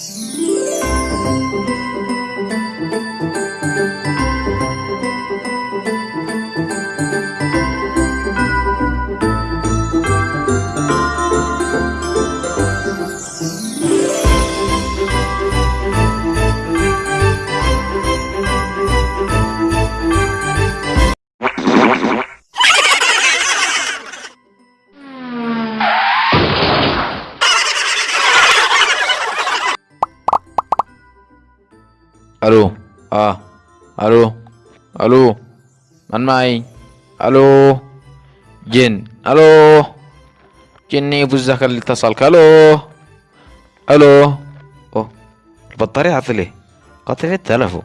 Mm-hmm. ألو آه ألو ألو من معي ألو جن ألو جني بوزك اللي اتصلك ألو ألو اوه البطارية عطلي قطع التلفون